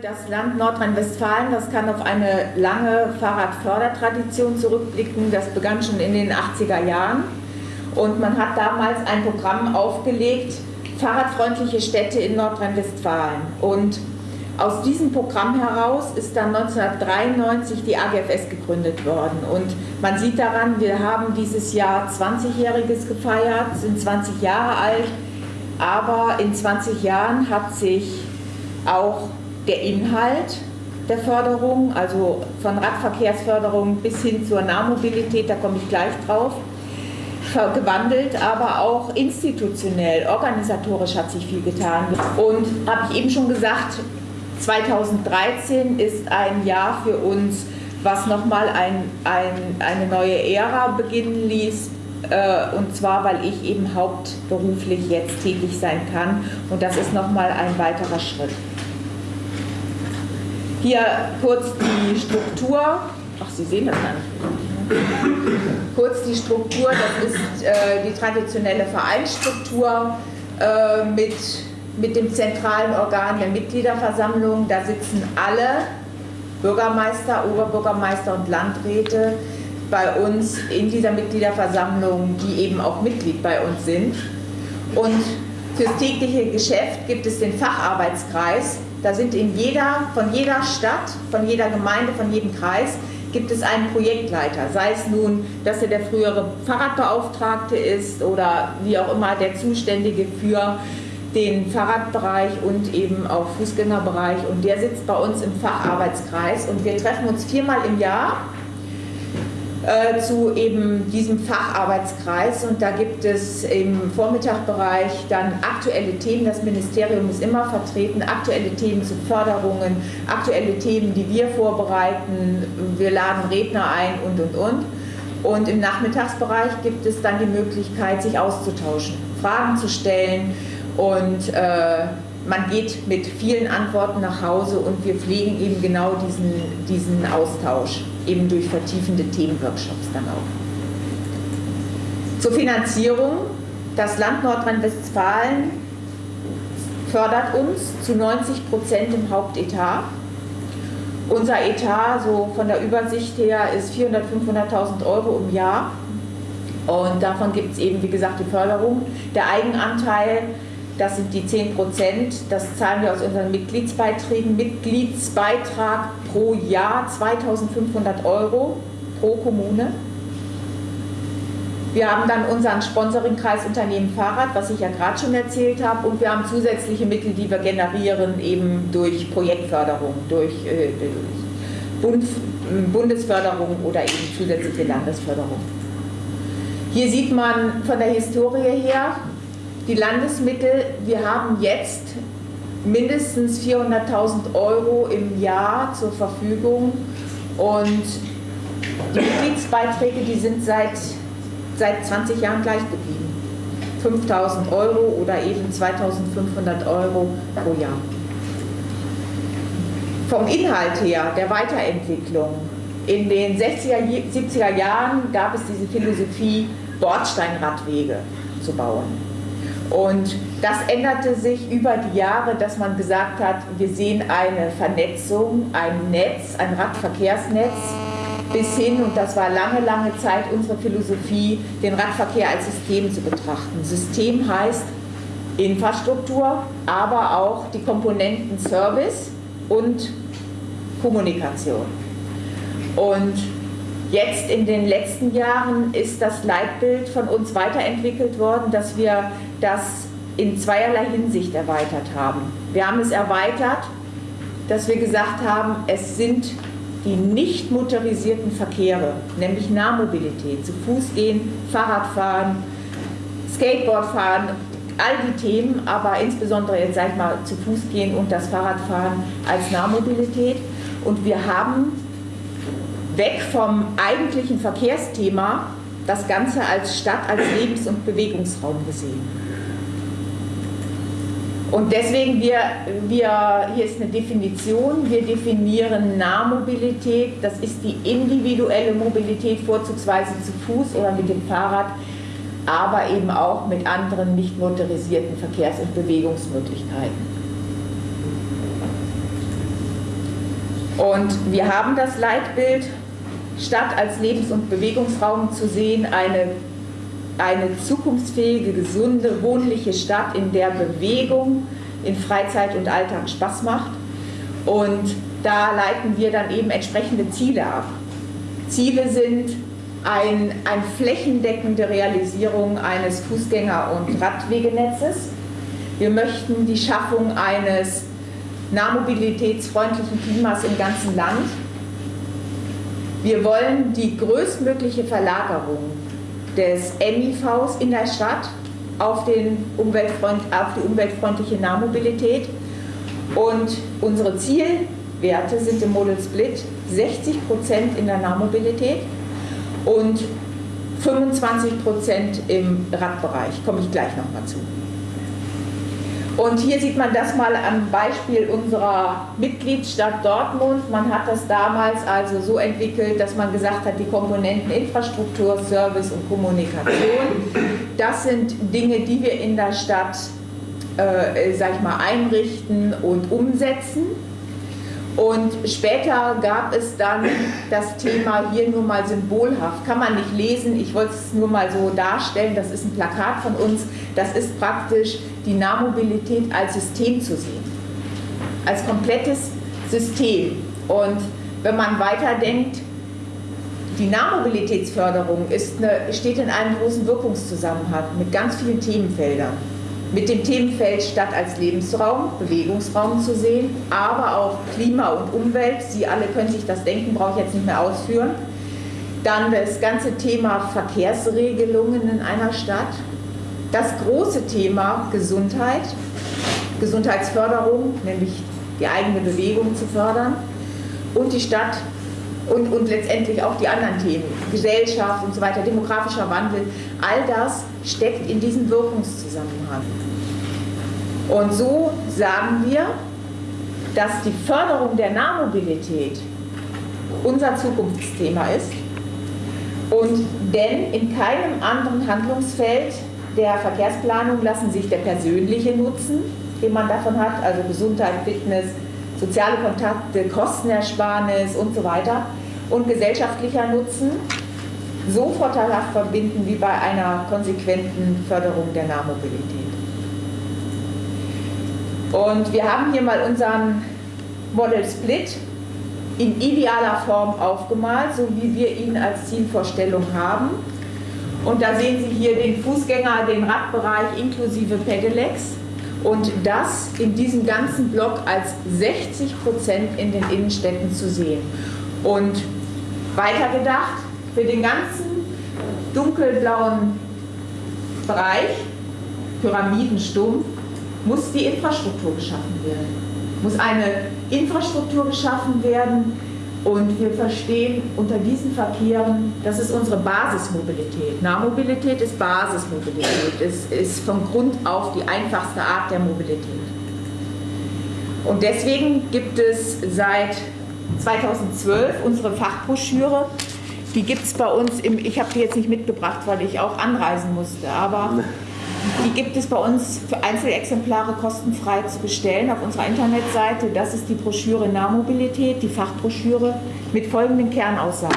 Das Land Nordrhein-Westfalen, das kann auf eine lange Fahrradfördertradition zurückblicken. Das begann schon in den 80er Jahren und man hat damals ein Programm aufgelegt, Fahrradfreundliche Städte in Nordrhein-Westfalen. Und aus diesem Programm heraus ist dann 1993 die AGFS gegründet worden. Und man sieht daran, wir haben dieses Jahr 20-Jähriges gefeiert, sind 20 Jahre alt, aber in 20 Jahren hat sich auch der Inhalt der Förderung, also von Radverkehrsförderung bis hin zur Nahmobilität, da komme ich gleich drauf, gewandelt, aber auch institutionell, organisatorisch hat sich viel getan. Und habe ich eben schon gesagt, 2013 ist ein Jahr für uns, was nochmal ein, ein, eine neue Ära beginnen ließ, äh, und zwar, weil ich eben hauptberuflich jetzt tätig sein kann. Und das ist nochmal ein weiterer Schritt. Hier kurz die Struktur. Ach, Sie sehen das gar nicht. Kurz die Struktur, das ist äh, die traditionelle Vereinsstruktur äh, mit, mit dem zentralen Organ der Mitgliederversammlung. Da sitzen alle Bürgermeister, Oberbürgermeister und Landräte bei uns in dieser Mitgliederversammlung, die eben auch Mitglied bei uns sind. Und fürs tägliche Geschäft gibt es den Facharbeitskreis, da sind in jeder, von jeder Stadt, von jeder Gemeinde, von jedem Kreis gibt es einen Projektleiter, sei es nun, dass er der frühere Fahrradbeauftragte ist oder wie auch immer der Zuständige für den Fahrradbereich und eben auch Fußgängerbereich. Und der sitzt bei uns im Facharbeitskreis und wir treffen uns viermal im Jahr äh, zu eben diesem Facharbeitskreis. Und da gibt es im Vormittagbereich dann aktuelle Themen, das Ministerium ist immer vertreten, aktuelle Themen zu Förderungen, aktuelle Themen, die wir vorbereiten, wir laden Redner ein und und und. Und im Nachmittagsbereich gibt es dann die Möglichkeit, sich auszutauschen, Fragen zu stellen und äh, man geht mit vielen Antworten nach Hause und wir pflegen eben genau diesen, diesen Austausch, eben durch vertiefende Themenworkshops dann auch. Zur Finanzierung. Das Land Nordrhein-Westfalen fördert uns zu 90 Prozent im Hauptetat. Unser Etat, so von der Übersicht her, ist 400.000, 500.000 Euro im Jahr. Und davon gibt es eben, wie gesagt, die Förderung. Der Eigenanteil das sind die 10 Prozent, das zahlen wir aus unseren Mitgliedsbeiträgen. Mitgliedsbeitrag pro Jahr 2500 Euro pro Kommune. Wir haben dann unseren Sponsoringkreis Unternehmen Fahrrad, was ich ja gerade schon erzählt habe, und wir haben zusätzliche Mittel, die wir generieren, eben durch Projektförderung, durch, äh, Bund, Bundesförderung oder eben zusätzliche Landesförderung. Hier sieht man von der Historie her, die Landesmittel, wir haben jetzt mindestens 400.000 Euro im Jahr zur Verfügung und die Mitgliedsbeiträge, die sind seit, seit 20 Jahren gleich geblieben. 5.000 Euro oder eben 2.500 Euro pro Jahr. Vom Inhalt her, der Weiterentwicklung, in den 60er, 70er Jahren gab es diese Philosophie, Bordsteinradwege zu bauen. Und das änderte sich über die Jahre, dass man gesagt hat, wir sehen eine Vernetzung, ein Netz, ein Radverkehrsnetz bis hin, und das war lange, lange Zeit unsere Philosophie, den Radverkehr als System zu betrachten. System heißt Infrastruktur, aber auch die Komponenten Service und Kommunikation. Und Jetzt in den letzten Jahren ist das Leitbild von uns weiterentwickelt worden, dass wir das in zweierlei Hinsicht erweitert haben. Wir haben es erweitert, dass wir gesagt haben, es sind die nicht motorisierten Verkehre, nämlich Nahmobilität, zu Fuß gehen, Fahrradfahren, Skateboardfahren, all die Themen, aber insbesondere jetzt sag ich mal zu Fuß gehen und das Fahrradfahren als Nahmobilität. Und wir haben weg vom eigentlichen Verkehrsthema das Ganze als Stadt, als Lebens- und Bewegungsraum gesehen. Und deswegen, wir, wir, hier ist eine Definition, wir definieren Nahmobilität, das ist die individuelle Mobilität, vorzugsweise zu Fuß oder mit dem Fahrrad, aber eben auch mit anderen nicht motorisierten Verkehrs- und Bewegungsmöglichkeiten. Und wir haben das Leitbild, Stadt als Lebens- und Bewegungsraum zu sehen, eine, eine zukunftsfähige, gesunde, wohnliche Stadt, in der Bewegung in Freizeit und Alltag Spaß macht. Und da leiten wir dann eben entsprechende Ziele ab. Ziele sind ein, eine flächendeckende Realisierung eines Fußgänger- und Radwegenetzes. Wir möchten die Schaffung eines nahmobilitätsfreundlichen Klimas im ganzen Land. Wir wollen die größtmögliche Verlagerung des MIVs in der Stadt auf, den Umweltfreund, auf die umweltfreundliche Nahmobilität. Und unsere Zielwerte sind im Model Split 60% in der Nahmobilität und 25% im Radbereich. Komme ich gleich nochmal zu. Und hier sieht man das mal am Beispiel unserer Mitgliedsstadt Dortmund. Man hat das damals also so entwickelt, dass man gesagt hat, die Komponenten Infrastruktur, Service und Kommunikation, das sind Dinge, die wir in der Stadt, äh, sag ich mal, einrichten und umsetzen. Und später gab es dann das Thema hier nur mal symbolhaft. Kann man nicht lesen, ich wollte es nur mal so darstellen. Das ist ein Plakat von uns. Das ist praktisch die Nahmobilität als System zu sehen. Als komplettes System. Und wenn man weiterdenkt, die Nahmobilitätsförderung ist eine, steht in einem großen Wirkungszusammenhang mit ganz vielen Themenfeldern mit dem Themenfeld Stadt als Lebensraum, Bewegungsraum zu sehen, aber auch Klima und Umwelt. Sie alle können sich das denken, brauche ich jetzt nicht mehr ausführen. Dann das ganze Thema Verkehrsregelungen in einer Stadt. Das große Thema Gesundheit, Gesundheitsförderung, nämlich die eigene Bewegung zu fördern. Und die Stadt und, und letztendlich auch die anderen Themen, Gesellschaft und so weiter, demografischer Wandel, all das steckt in diesem Wirkungszusammenhang. Und so sagen wir, dass die Förderung der Nahmobilität unser Zukunftsthema ist und denn in keinem anderen Handlungsfeld der Verkehrsplanung lassen sich der persönliche Nutzen, den man davon hat, also Gesundheit, Fitness, soziale Kontakte, Kostenersparnis und so weiter und gesellschaftlicher Nutzen so vorteilhaft verbinden wie bei einer konsequenten Förderung der Nahmobilität. Und wir haben hier mal unseren Model Split in idealer Form aufgemalt, so wie wir ihn als Zielvorstellung haben. Und da sehen Sie hier den Fußgänger, den Radbereich inklusive Pedelecs und das in diesem ganzen Block als 60 Prozent in den Innenstädten zu sehen. Und weitergedacht, für den ganzen dunkelblauen Bereich, Pyramidenstumpf, muss die Infrastruktur geschaffen werden. Muss eine Infrastruktur geschaffen werden und wir verstehen unter diesen Verkehren, das ist unsere Basismobilität. Nahmobilität ist Basismobilität, es ist von Grund auf die einfachste Art der Mobilität. Und deswegen gibt es seit 2012 unsere Fachbroschüre. Die gibt es bei uns, im, ich habe die jetzt nicht mitgebracht, weil ich auch anreisen musste, aber die gibt es bei uns für Einzelexemplare kostenfrei zu bestellen auf unserer Internetseite. Das ist die Broschüre Nahmobilität, die Fachbroschüre mit folgenden Kernaussagen.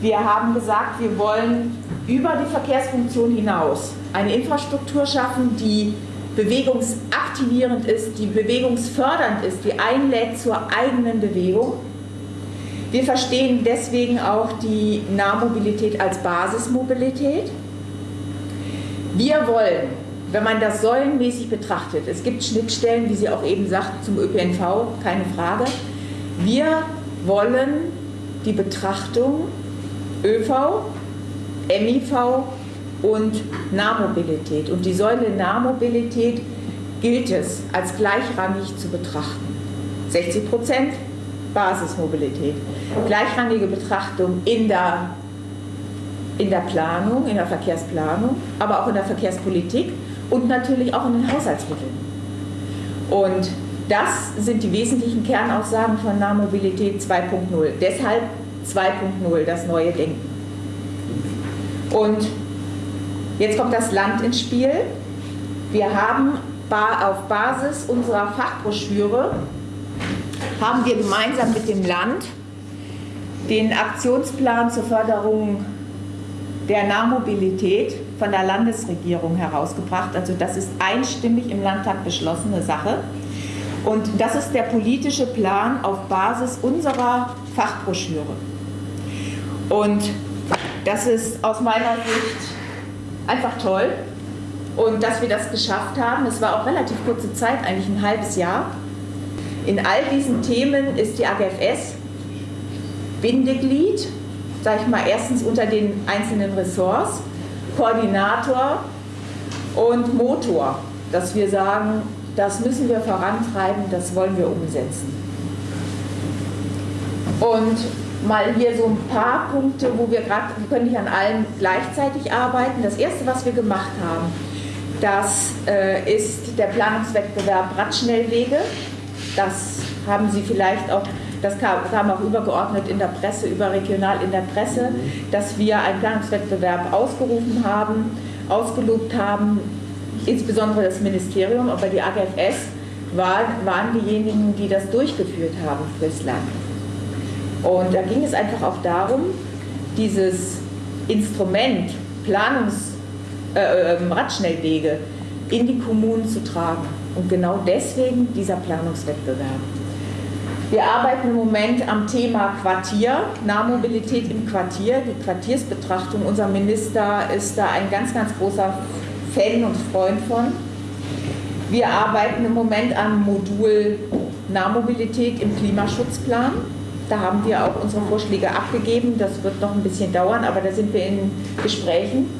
Wir haben gesagt, wir wollen über die Verkehrsfunktion hinaus eine Infrastruktur schaffen, die bewegungsaktivierend ist, die bewegungsfördernd ist, die einlädt zur eigenen Bewegung. Wir verstehen deswegen auch die Nahmobilität als Basismobilität. Wir wollen, wenn man das säulenmäßig betrachtet, es gibt Schnittstellen, wie Sie auch eben sagten, zum ÖPNV, keine Frage. Wir wollen die Betrachtung ÖV, MIV und Nahmobilität. Und die Säule Nahmobilität gilt es als gleichrangig zu betrachten. 60 Prozent Basismobilität. Gleichrangige Betrachtung in der in der Planung, in der Verkehrsplanung, aber auch in der Verkehrspolitik und natürlich auch in den Haushaltsmitteln. Und das sind die wesentlichen Kernaussagen von Nahmobilität 2.0. Deshalb 2.0, das neue Denken. Und jetzt kommt das Land ins Spiel. Wir haben auf Basis unserer Fachbroschüre haben wir gemeinsam mit dem Land den Aktionsplan zur Förderung der Nahmobilität von der Landesregierung herausgebracht. Also das ist einstimmig im Landtag beschlossene Sache. Und das ist der politische Plan auf Basis unserer Fachbroschüre. Und das ist aus meiner Sicht einfach toll. Und dass wir das geschafft haben, es war auch relativ kurze Zeit, eigentlich ein halbes Jahr. In all diesen Themen ist die AGFS Bindeglied, sage ich mal, erstens unter den einzelnen Ressorts, Koordinator und Motor, dass wir sagen, das müssen wir vorantreiben, das wollen wir umsetzen. Und mal hier so ein paar Punkte, wo wir gerade, wir können nicht an allen gleichzeitig arbeiten. Das erste, was wir gemacht haben, das äh, ist der Planungswettbewerb Radschnellwege. Das haben Sie vielleicht auch, das kam, kam, auch übergeordnet in der Presse, überregional in der Presse, dass wir einen Planungswettbewerb ausgerufen haben, ausgelobt haben, insbesondere das Ministerium, aber die AGFS war, waren diejenigen, die das durchgeführt haben fürs Land. Und da ging es einfach auch darum, dieses Instrument Planungs äh, ähm, Radschnellwege in die Kommunen zu tragen. Und genau deswegen dieser Planungswettbewerb. Wir arbeiten im Moment am Thema Quartier, Nahmobilität im Quartier, die Quartiersbetrachtung. Unser Minister ist da ein ganz, ganz großer Fan und Freund von. Wir arbeiten im Moment am Modul Nahmobilität im Klimaschutzplan. Da haben wir auch unsere Vorschläge abgegeben. Das wird noch ein bisschen dauern, aber da sind wir in Gesprächen.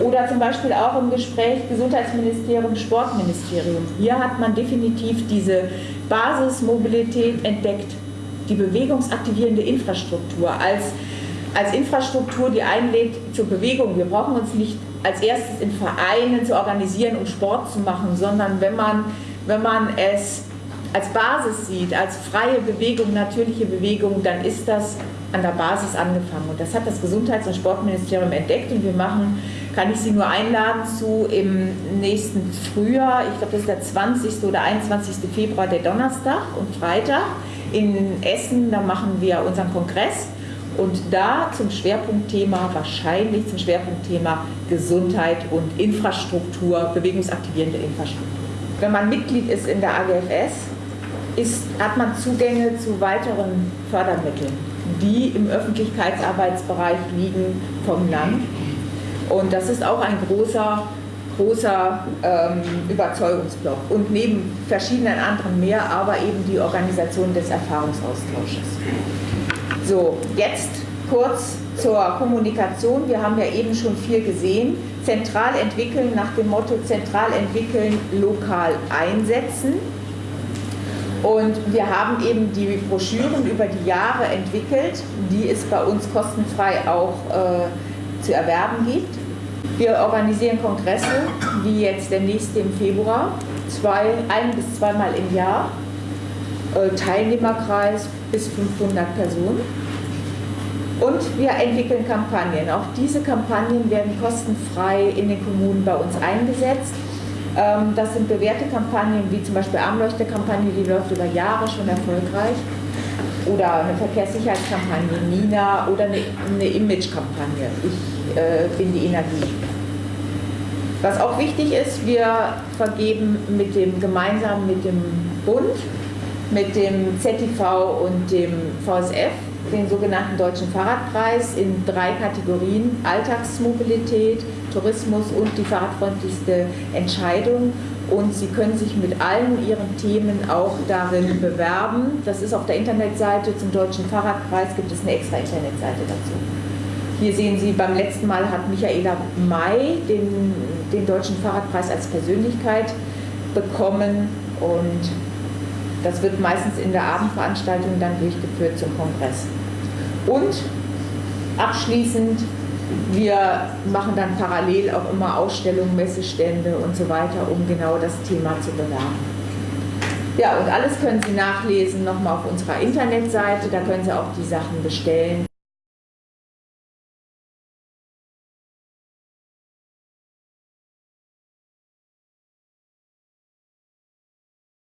Oder zum Beispiel auch im Gespräch Gesundheitsministerium, Sportministerium. Hier hat man definitiv diese Basismobilität entdeckt, die bewegungsaktivierende Infrastruktur als, als Infrastruktur, die einlädt zur Bewegung. Wir brauchen uns nicht als erstes in Vereinen zu organisieren, um Sport zu machen, sondern wenn man, wenn man es als Basis sieht, als freie Bewegung, natürliche Bewegung, dann ist das an der Basis angefangen. Und das hat das Gesundheits- und Sportministerium entdeckt und wir machen, kann ich Sie nur einladen zu im nächsten Frühjahr, ich glaube das ist der 20. oder 21. Februar, der Donnerstag und Freitag in Essen, da machen wir unseren Kongress und da zum Schwerpunktthema, wahrscheinlich zum Schwerpunktthema Gesundheit und Infrastruktur, bewegungsaktivierende Infrastruktur. Wenn man Mitglied ist in der AGFS, ist, hat man Zugänge zu weiteren Fördermitteln, die im Öffentlichkeitsarbeitsbereich liegen vom Land. Und das ist auch ein großer, großer ähm, Überzeugungsblock. Und neben verschiedenen anderen mehr, aber eben die Organisation des Erfahrungsaustausches. So, jetzt kurz zur Kommunikation. Wir haben ja eben schon viel gesehen. Zentral entwickeln nach dem Motto zentral entwickeln, lokal einsetzen. Und wir haben eben die Broschüren über die Jahre entwickelt, die es bei uns kostenfrei auch äh, zu erwerben gibt. Wir organisieren Kongresse, wie jetzt der nächste im Februar, zwei, ein bis zweimal im Jahr. Äh, Teilnehmerkreis bis 500 Personen. Und wir entwickeln Kampagnen. Auch diese Kampagnen werden kostenfrei in den Kommunen bei uns eingesetzt. Ähm, das sind bewährte Kampagnen, wie zum Beispiel Armleuchte-Kampagne, die läuft über Jahre schon erfolgreich. Oder eine Verkehrssicherheitskampagne, Nina, oder eine, eine Image-Kampagne, Ich äh, bin die Energie. Was auch wichtig ist, wir vergeben mit dem, gemeinsam mit dem Bund, mit dem ZTV und dem VSF den sogenannten Deutschen Fahrradpreis in drei Kategorien, Alltagsmobilität, Tourismus und die fahrradfreundlichste Entscheidung. Und Sie können sich mit allen Ihren Themen auch darin bewerben. Das ist auf der Internetseite zum Deutschen Fahrradpreis, gibt es eine extra Internetseite dazu. Hier sehen Sie, beim letzten Mal hat Michaela May den, den Deutschen Fahrradpreis als Persönlichkeit bekommen und das wird meistens in der Abendveranstaltung dann durchgeführt zum Kongress. Und abschließend, wir machen dann parallel auch immer Ausstellungen, Messestände und so weiter, um genau das Thema zu bewerben. Ja, und alles können Sie nachlesen nochmal auf unserer Internetseite, da können Sie auch die Sachen bestellen.